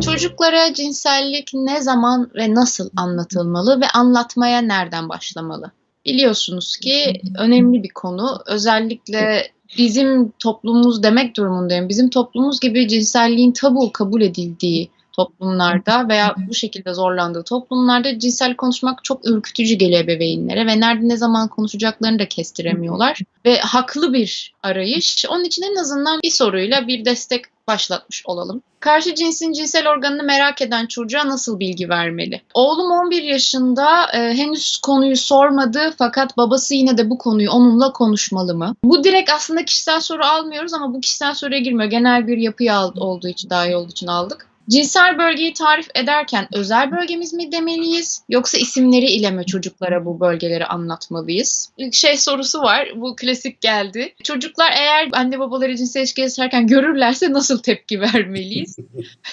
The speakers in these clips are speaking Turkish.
Çocuklara cinsellik ne zaman ve nasıl anlatılmalı ve anlatmaya nereden başlamalı? Biliyorsunuz ki önemli bir konu. Özellikle bizim toplumumuz demek durumundayım. Bizim toplumumuz gibi cinselliğin tabu kabul edildiği toplumlarda veya bu şekilde zorlandığı toplumlarda cinsel konuşmak çok ürkütücü geliyor ebeveynlere ve nerede ne zaman konuşacaklarını da kestiremiyorlar. Ve haklı bir arayış. Onun için en azından bir soruyla bir destek başlatmış olalım. Karşı cinsin cinsel organını merak eden çocuğa nasıl bilgi vermeli? Oğlum 11 yaşında e, henüz konuyu sormadı fakat babası yine de bu konuyu onunla konuşmalı mı? Bu direkt aslında kişisel soru almıyoruz ama bu kişisel soruya girmiyor. Genel bir yapıya al- olduğu için daha iyi olduğu için aldık. Cinsel bölgeyi tarif ederken özel bölgemiz mi demeliyiz yoksa isimleri ile mi çocuklara bu bölgeleri anlatmalıyız? Şey sorusu var bu klasik geldi. Çocuklar eğer anne babaları cinsel ilişki yaşarken görürlerse nasıl tepki vermeliyiz?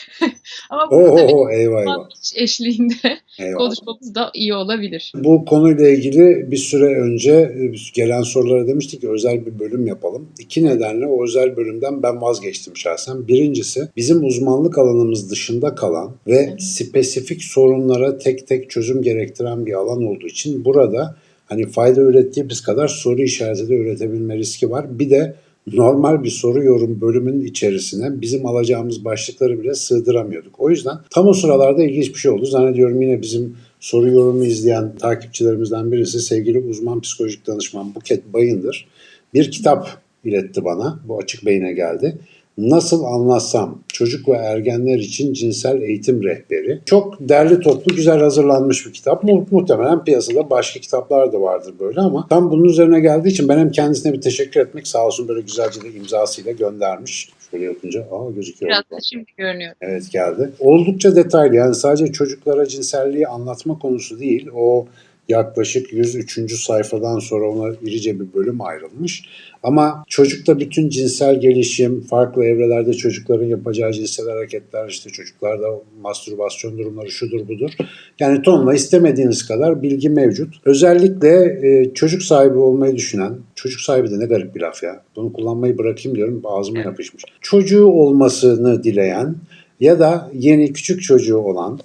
Ama bu tabii Oo eyvah eyvah. eşliğinde eyvah. konuşmamız da iyi olabilir. Bu konuyla ilgili bir süre önce e, gelen sorulara demiştik ki özel bir bölüm yapalım. İki nedenle o özel bölümden ben vazgeçtim şahsen. Birincisi bizim uzmanlık alanımız dışında kalan ve spesifik sorunlara tek tek çözüm gerektiren bir alan olduğu için burada hani fayda ürettiğimiz kadar soru işareti de üretebilme riski var. Bir de normal bir soru yorum bölümünün içerisine bizim alacağımız başlıkları bile sığdıramıyorduk. O yüzden tam o sıralarda ilginç bir şey oldu. Zannediyorum yine bizim soru yorumu izleyen takipçilerimizden birisi sevgili uzman psikolojik danışman Buket Bayındır bir kitap iletti bana. Bu açık beyine geldi. Nasıl anlatsam çocuk ve ergenler için cinsel eğitim rehberi. Çok derli toplu güzel hazırlanmış bir kitap. Mu- muhtemelen piyasada başka kitaplar da vardır böyle ama tam bunun üzerine geldiği için ben hem kendisine bir teşekkür etmek sağ olsun böyle güzelce de imzasıyla göndermiş. Şöyle yapınca aa gözüküyor. Biraz da şimdi görünüyor. Evet geldi. Oldukça detaylı yani sadece çocuklara cinselliği anlatma konusu değil. O yaklaşık 103. sayfadan sonra ona irice bir bölüm ayrılmış. Ama çocukta bütün cinsel gelişim, farklı evrelerde çocukların yapacağı cinsel hareketler, işte çocuklarda mastürbasyon durumları şudur budur. Yani tonla istemediğiniz kadar bilgi mevcut. Özellikle e, çocuk sahibi olmayı düşünen, çocuk sahibi de ne garip bir laf ya. Bunu kullanmayı bırakayım diyorum ağzıma yapışmış. Çocuğu olmasını dileyen ya da yeni küçük çocuğu olan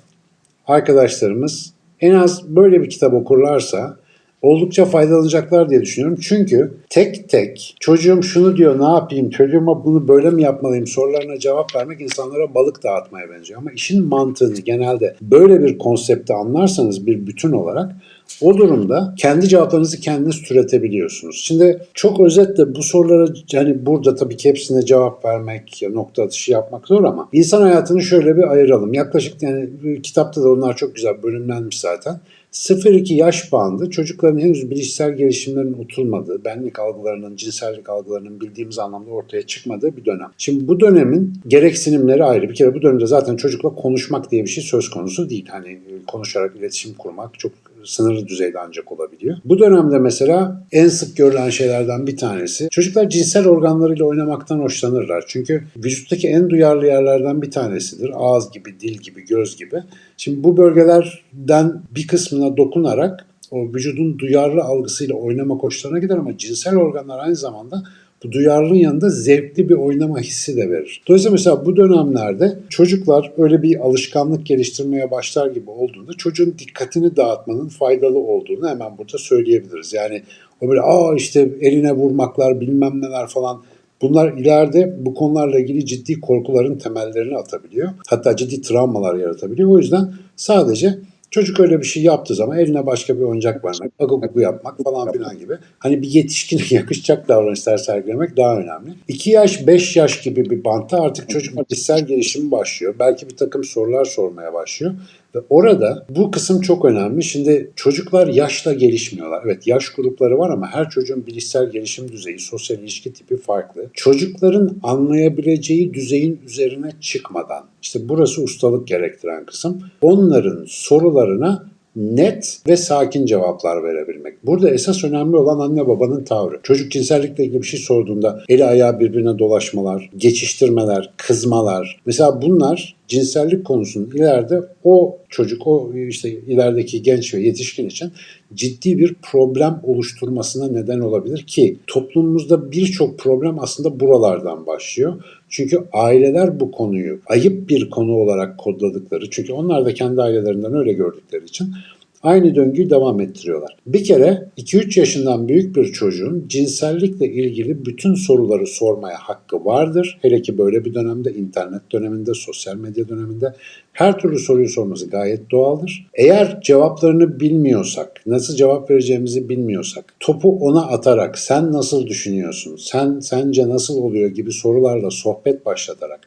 arkadaşlarımız en az böyle bir kitap okurlarsa oldukça faydalanacaklar diye düşünüyorum. Çünkü tek tek çocuğum şunu diyor ne yapayım, çocuğuma bunu böyle mi yapmalıyım sorularına cevap vermek insanlara balık dağıtmaya benziyor. Ama işin mantığını genelde böyle bir konsepte anlarsanız bir bütün olarak o durumda kendi cevaplarınızı kendiniz türetebiliyorsunuz. Şimdi çok özetle bu sorulara hani burada tabii ki hepsine cevap vermek, nokta atışı yapmak zor ama insan hayatını şöyle bir ayıralım. Yaklaşık yani kitapta da onlar çok güzel bölümlenmiş zaten. 0-2 yaş bandı çocukların henüz bilişsel gelişimlerinin oturmadığı, benlik algılarının, cinsellik algılarının bildiğimiz anlamda ortaya çıkmadığı bir dönem. Şimdi bu dönemin gereksinimleri ayrı. Bir kere bu dönemde zaten çocukla konuşmak diye bir şey söz konusu değil. Hani konuşarak iletişim kurmak çok sınırlı düzeyde ancak olabiliyor. Bu dönemde mesela en sık görülen şeylerden bir tanesi çocuklar cinsel organlarıyla oynamaktan hoşlanırlar. Çünkü vücuttaki en duyarlı yerlerden bir tanesidir. Ağız gibi, dil gibi, göz gibi. Şimdi bu bölgelerden bir kısmına dokunarak o vücudun duyarlı algısıyla oynama hoşlarına gider ama cinsel organlar aynı zamanda bu duyarlılığın yanında zevkli bir oynama hissi de verir. Dolayısıyla mesela bu dönemlerde çocuklar öyle bir alışkanlık geliştirmeye başlar gibi olduğunda çocuğun dikkatini dağıtmanın faydalı olduğunu hemen burada söyleyebiliriz. Yani o böyle aa işte eline vurmaklar bilmem neler falan Bunlar ileride bu konularla ilgili ciddi korkuların temellerini atabiliyor. Hatta ciddi travmalar yaratabiliyor. O yüzden sadece çocuk öyle bir şey yaptığı zaman eline başka bir oyuncak vermek, agugugu yapmak falan filan gibi. Hani bir yetişkine yakışacak davranışlar sergilemek daha önemli. 2 yaş, 5 yaş gibi bir bantta artık çocuk kişisel gelişimi başlıyor. Belki bir takım sorular sormaya başlıyor. Ve orada bu kısım çok önemli. Şimdi çocuklar yaşla gelişmiyorlar. Evet yaş grupları var ama her çocuğun bilişsel gelişim düzeyi, sosyal ilişki tipi farklı. Çocukların anlayabileceği düzeyin üzerine çıkmadan, işte burası ustalık gerektiren kısım, onların sorularına net ve sakin cevaplar verebilmek. Burada esas önemli olan anne babanın tavrı. Çocuk cinsellikle ilgili bir şey sorduğunda eli ayağı birbirine dolaşmalar, geçiştirmeler, kızmalar. Mesela bunlar cinsellik konusunun ileride o çocuk, o işte ilerideki genç ve yetişkin için ciddi bir problem oluşturmasına neden olabilir ki toplumumuzda birçok problem aslında buralardan başlıyor. Çünkü aileler bu konuyu ayıp bir konu olarak kodladıkları, çünkü onlar da kendi ailelerinden öyle gördükleri için aynı döngüyü devam ettiriyorlar. Bir kere 2-3 yaşından büyük bir çocuğun cinsellikle ilgili bütün soruları sormaya hakkı vardır. Hele ki böyle bir dönemde, internet döneminde, sosyal medya döneminde her türlü soruyu sorması gayet doğaldır. Eğer cevaplarını bilmiyorsak, nasıl cevap vereceğimizi bilmiyorsak, topu ona atarak sen nasıl düşünüyorsun, sen sence nasıl oluyor gibi sorularla sohbet başlatarak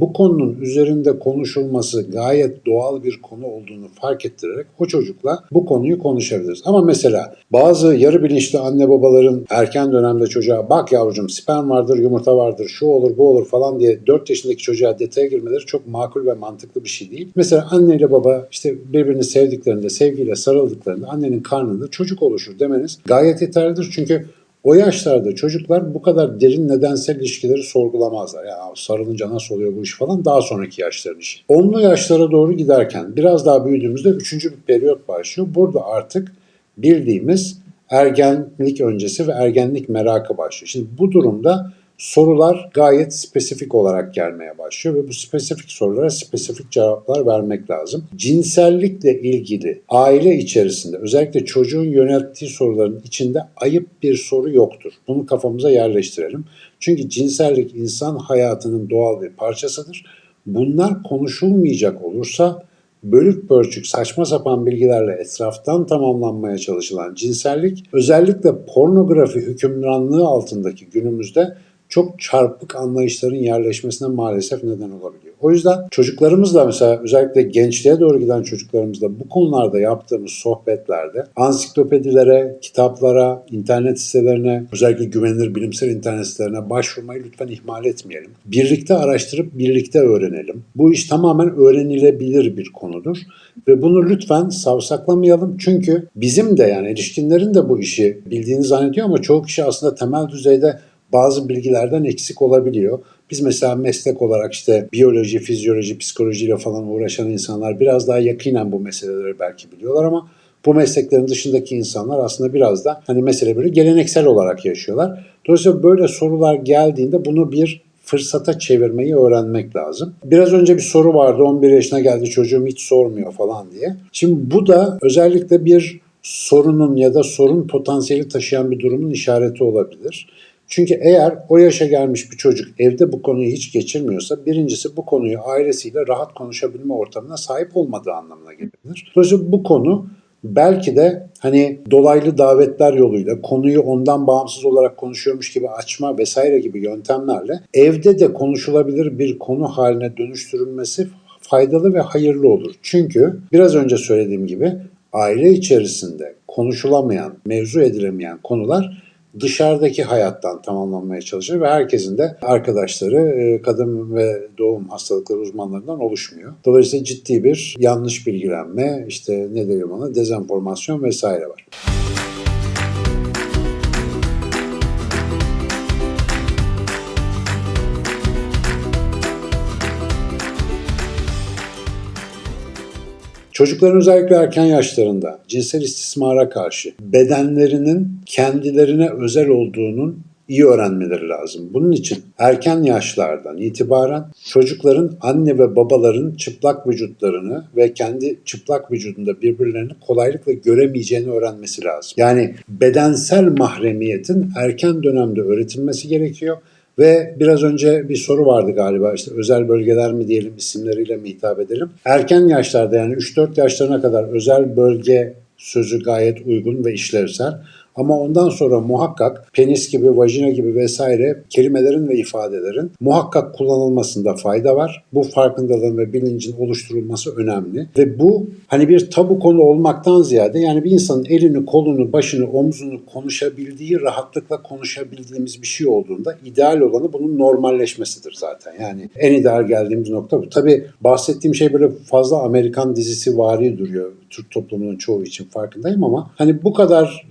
bu konunun üzerinde konuşulması gayet doğal bir konu olduğunu fark ettirerek o çocukla bu konuyu konuşabiliriz. Ama mesela bazı yarı bilinçli anne babaların erken dönemde çocuğa bak yavrucuğum sperm vardır, yumurta vardır, şu olur, bu olur falan diye 4 yaşındaki çocuğa detaya girmeleri çok makul ve mantıklı bir şey değil. Mesela anne ile baba işte birbirini sevdiklerinde, sevgiyle sarıldıklarında annenin karnında çocuk oluşur demeniz gayet yeterlidir. Çünkü o yaşlarda çocuklar bu kadar derin nedensel ilişkileri sorgulamazlar. Ya sarılınca nasıl oluyor bu iş falan daha sonraki yaşların işi. Onlu yaşlara doğru giderken biraz daha büyüdüğümüzde üçüncü bir periyot başlıyor. Burada artık bildiğimiz ergenlik öncesi ve ergenlik merakı başlıyor. Şimdi bu durumda sorular gayet spesifik olarak gelmeye başlıyor ve bu spesifik sorulara spesifik cevaplar vermek lazım. Cinsellikle ilgili aile içerisinde özellikle çocuğun yönelttiği soruların içinde ayıp bir soru yoktur. Bunu kafamıza yerleştirelim. Çünkü cinsellik insan hayatının doğal bir parçasıdır. Bunlar konuşulmayacak olursa bölük pörçük saçma sapan bilgilerle etraftan tamamlanmaya çalışılan cinsellik özellikle pornografi hükümranlığı altındaki günümüzde çok çarpık anlayışların yerleşmesine maalesef neden olabiliyor. O yüzden çocuklarımızla mesela özellikle gençliğe doğru giden çocuklarımızla bu konularda yaptığımız sohbetlerde ansiklopedilere, kitaplara, internet sitelerine, özellikle güvenilir bilimsel internet sitelerine başvurmayı lütfen ihmal etmeyelim. Birlikte araştırıp birlikte öğrenelim. Bu iş tamamen öğrenilebilir bir konudur ve bunu lütfen savsaklamayalım. Çünkü bizim de yani erişkinlerin de bu işi bildiğini zannediyor ama çoğu kişi aslında temel düzeyde bazı bilgilerden eksik olabiliyor. Biz mesela meslek olarak işte biyoloji, fizyoloji, psikolojiyle falan uğraşan insanlar biraz daha yakinen bu meseleleri belki biliyorlar ama bu mesleklerin dışındaki insanlar aslında biraz da hani mesele böyle geleneksel olarak yaşıyorlar. Dolayısıyla böyle sorular geldiğinde bunu bir fırsata çevirmeyi öğrenmek lazım. Biraz önce bir soru vardı 11 yaşına geldi çocuğum hiç sormuyor falan diye. Şimdi bu da özellikle bir sorunun ya da sorun potansiyeli taşıyan bir durumun işareti olabilir. Çünkü eğer o yaşa gelmiş bir çocuk evde bu konuyu hiç geçirmiyorsa birincisi bu konuyu ailesiyle rahat konuşabilme ortamına sahip olmadığı anlamına gelebilir. Dolayısıyla bu konu belki de hani dolaylı davetler yoluyla konuyu ondan bağımsız olarak konuşuyormuş gibi açma vesaire gibi yöntemlerle evde de konuşulabilir bir konu haline dönüştürülmesi faydalı ve hayırlı olur. Çünkü biraz önce söylediğim gibi aile içerisinde konuşulamayan, mevzu edilemeyen konular dışarıdaki hayattan tamamlanmaya çalışır ve herkesin de arkadaşları e, kadın ve doğum hastalıkları uzmanlarından oluşmuyor. Dolayısıyla ciddi bir yanlış bilgilenme, işte ne diyelim ona, dezenformasyon vesaire var. Çocukların özellikle erken yaşlarında cinsel istismara karşı bedenlerinin kendilerine özel olduğunun iyi öğrenmeleri lazım. Bunun için erken yaşlardan itibaren çocukların anne ve babaların çıplak vücutlarını ve kendi çıplak vücudunda birbirlerini kolaylıkla göremeyeceğini öğrenmesi lazım. Yani bedensel mahremiyetin erken dönemde öğretilmesi gerekiyor ve biraz önce bir soru vardı galiba işte özel bölgeler mi diyelim isimleriyle mi hitap edelim. Erken yaşlarda yani 3-4 yaşlarına kadar özel bölge sözü gayet uygun ve işlevsel. Ama ondan sonra muhakkak penis gibi, vajina gibi vesaire kelimelerin ve ifadelerin muhakkak kullanılmasında fayda var. Bu farkındalığın ve bilincin oluşturulması önemli. Ve bu hani bir tabu konu olmaktan ziyade yani bir insanın elini, kolunu, başını, omzunu konuşabildiği, rahatlıkla konuşabildiğimiz bir şey olduğunda ideal olanı bunun normalleşmesidir zaten. Yani en ideal geldiğimiz nokta bu. Tabii bahsettiğim şey böyle fazla Amerikan dizisi vari duruyor Türk toplumunun çoğu için farkındayım ama hani bu kadar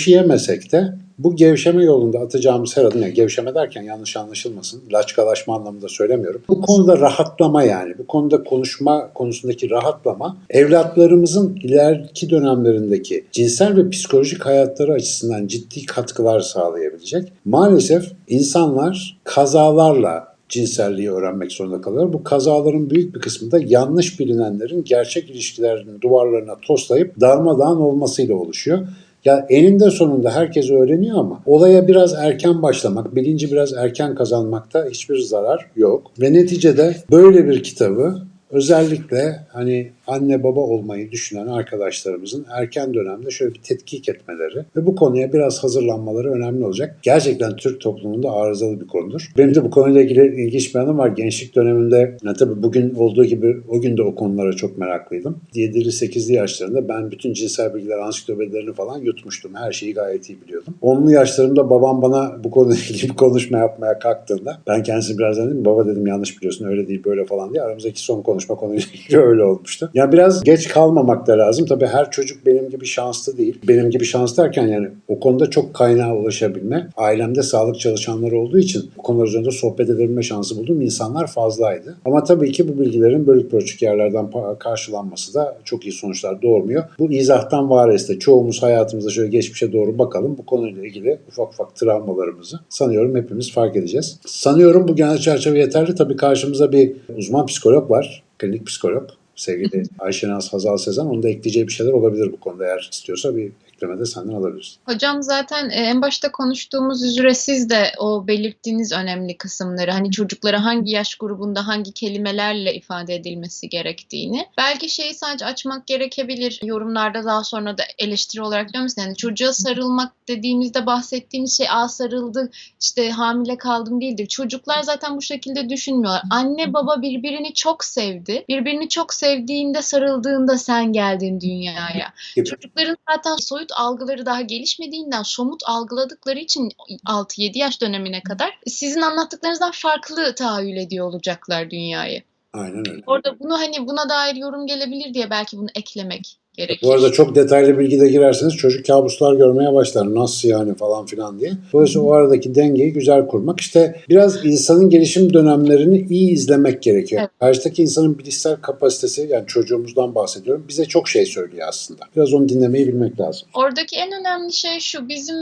gevşeyemesek de bu gevşeme yolunda atacağımız her adım, yani gevşeme derken yanlış anlaşılmasın, laçkalaşma anlamında söylemiyorum. Bu konuda rahatlama yani, bu konuda konuşma konusundaki rahatlama, evlatlarımızın ileriki dönemlerindeki cinsel ve psikolojik hayatları açısından ciddi katkılar sağlayabilecek. Maalesef insanlar kazalarla cinselliği öğrenmek zorunda kalıyor. Bu kazaların büyük bir kısmı da yanlış bilinenlerin gerçek ilişkilerin duvarlarına toslayıp darmadağın olmasıyla oluşuyor. Ya eninde sonunda herkes öğreniyor ama olaya biraz erken başlamak, bilinci biraz erken kazanmakta hiçbir zarar yok. Ve neticede böyle bir kitabı özellikle hani anne baba olmayı düşünen arkadaşlarımızın erken dönemde şöyle bir tetkik etmeleri ve bu konuya biraz hazırlanmaları önemli olacak. Gerçekten Türk toplumunda arızalı bir konudur. Benim de bu konuyla ilgili ilginç bir anım var. Gençlik döneminde yani tabii bugün olduğu gibi o gün de o konulara çok meraklıydım. 7'li 8'li yaşlarında ben bütün cinsel bilgiler ansiklopedilerini falan yutmuştum. Her şeyi gayet iyi biliyordum. 10'lu yaşlarımda babam bana bu konuyla ilgili bir konuşma yapmaya kalktığında ben kendisine birazdan dedim baba dedim yanlış biliyorsun öyle değil böyle falan diye aramızdaki son konuşma konuyla ilgili öyle olmuştu. Ya biraz geç kalmamak da lazım. Tabii her çocuk benim gibi şanslı değil. Benim gibi şanslı derken yani o konuda çok kaynağa ulaşabilme, ailemde sağlık çalışanları olduğu için bu konular üzerinde sohbet edebilme şansı bulduğum insanlar fazlaydı. Ama tabii ki bu bilgilerin bölük pörçük yerlerden karşılanması da çok iyi sonuçlar doğurmuyor. Bu izahtan vareste çoğumuz hayatımızda şöyle geçmişe doğru bakalım. Bu konuyla ilgili ufak ufak travmalarımızı sanıyorum hepimiz fark edeceğiz. Sanıyorum bu genel çerçeve yeterli. Tabii karşımıza bir uzman psikolog var. Klinik psikolog sevgili Ayşenaz Hazal Sezen. Onun da ekleyeceği bir şeyler olabilir bu konuda. Eğer istiyorsa bir de senden alabiliriz. Hocam zaten e, en başta konuştuğumuz üzere siz de o belirttiğiniz önemli kısımları hani çocuklara hangi yaş grubunda hangi kelimelerle ifade edilmesi gerektiğini belki şeyi sadece açmak gerekebilir yorumlarda daha sonra da eleştiri olarak diyor musun? Yani çocuğa sarılmak dediğimizde bahsettiğimiz şey a sarıldı işte hamile kaldım değildir. Çocuklar zaten bu şekilde düşünmüyorlar. Anne baba birbirini çok sevdi. Birbirini çok sevdiğinde sarıldığında sen geldin dünyaya. Gibi. Çocukların zaten soyut algıları daha gelişmediğinden somut algıladıkları için 6-7 yaş dönemine kadar sizin anlattıklarınızdan farklı tahayyül ediyor olacaklar dünyayı. Aynen öyle. Orada bunu hani buna dair yorum gelebilir diye belki bunu eklemek gerekir. Bu arada çok detaylı bilgide girerseniz çocuk kabuslar görmeye başlar. Nasıl yani falan filan diye. Dolayısıyla o aradaki dengeyi güzel kurmak. İşte biraz insanın gelişim dönemlerini iyi izlemek gerekiyor. Evet. Karşıdaki insanın bilişsel kapasitesi yani çocuğumuzdan bahsediyorum. Bize çok şey söylüyor aslında. Biraz onu dinlemeyi bilmek lazım. Oradaki en önemli şey şu bizim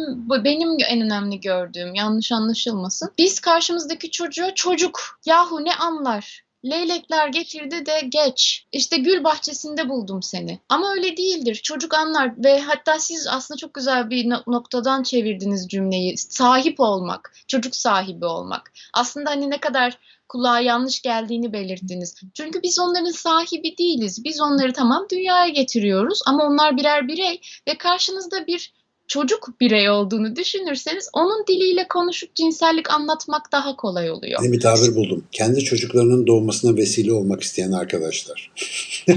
benim en önemli gördüğüm yanlış anlaşılmasın. Biz karşımızdaki çocuğa çocuk yahu ne anlar? Leylekler getirdi de geç. İşte gül bahçesinde buldum seni. Ama öyle değildir. Çocuk anlar ve hatta siz aslında çok güzel bir no- noktadan çevirdiniz cümleyi. Sahip olmak, çocuk sahibi olmak. Aslında hani ne kadar kulağa yanlış geldiğini belirttiniz. Çünkü biz onların sahibi değiliz. Biz onları tamam dünyaya getiriyoruz ama onlar birer birey ve karşınızda bir çocuk birey olduğunu düşünürseniz onun diliyle konuşup cinsellik anlatmak daha kolay oluyor. Yeni bir tabir buldum. Kendi çocuklarının doğmasına vesile olmak isteyen arkadaşlar.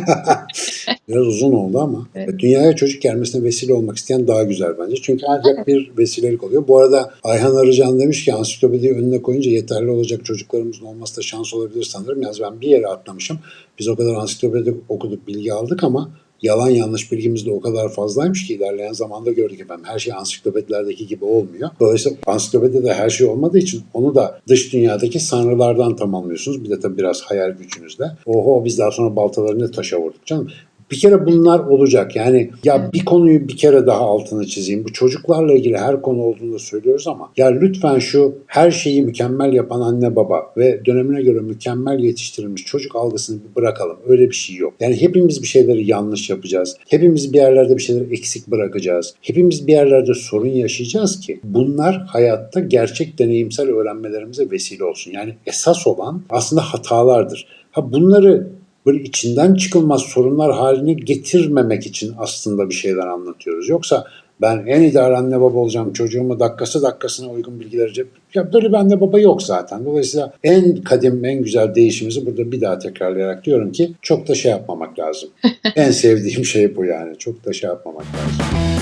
Biraz uzun oldu ama Evet. dünyaya çocuk gelmesine vesile olmak isteyen daha güzel bence. Çünkü ancak bir vesilelik oluyor. Bu arada Ayhan Arıcan demiş ki ansiklopediyi önüne koyunca yeterli olacak çocuklarımızın olması da şans olabilir sanırım. Yalnız ben bir yere atlamışım. Biz o kadar ansiklopedi okuduk, bilgi aldık ama yalan yanlış bilgimiz de o kadar fazlaymış ki ilerleyen zamanda gördük efendim. Her şey ansiklopedilerdeki gibi olmuyor. Dolayısıyla ansiklopedide her şey olmadığı için onu da dış dünyadaki sanrılardan tamamlıyorsunuz. Bir de tabii biraz hayal gücünüzle. Oho biz daha sonra baltalarını taşa vurduk canım. Bir kere bunlar olacak. Yani ya bir konuyu bir kere daha altını çizeyim. Bu çocuklarla ilgili her konu olduğunu söylüyoruz ama ya lütfen şu her şeyi mükemmel yapan anne baba ve dönemine göre mükemmel yetiştirilmiş çocuk algısını bir bırakalım. Öyle bir şey yok. Yani hepimiz bir şeyleri yanlış yapacağız. Hepimiz bir yerlerde bir şeyleri eksik bırakacağız. Hepimiz bir yerlerde sorun yaşayacağız ki bunlar hayatta gerçek deneyimsel öğrenmelerimize vesile olsun. Yani esas olan aslında hatalardır. Ha bunları böyle içinden çıkılmaz sorunlar haline getirmemek için aslında bir şeyler anlatıyoruz. Yoksa ben en ideal anne baba olacağım, çocuğuma dakikası dakikasına uygun bilgiler vereceğim. Ya böyle bir anne baba yok zaten. Dolayısıyla en kadim, en güzel değişimizi burada bir daha tekrarlayarak diyorum ki çok da şey yapmamak lazım. en sevdiğim şey bu yani. Çok da şey yapmamak lazım.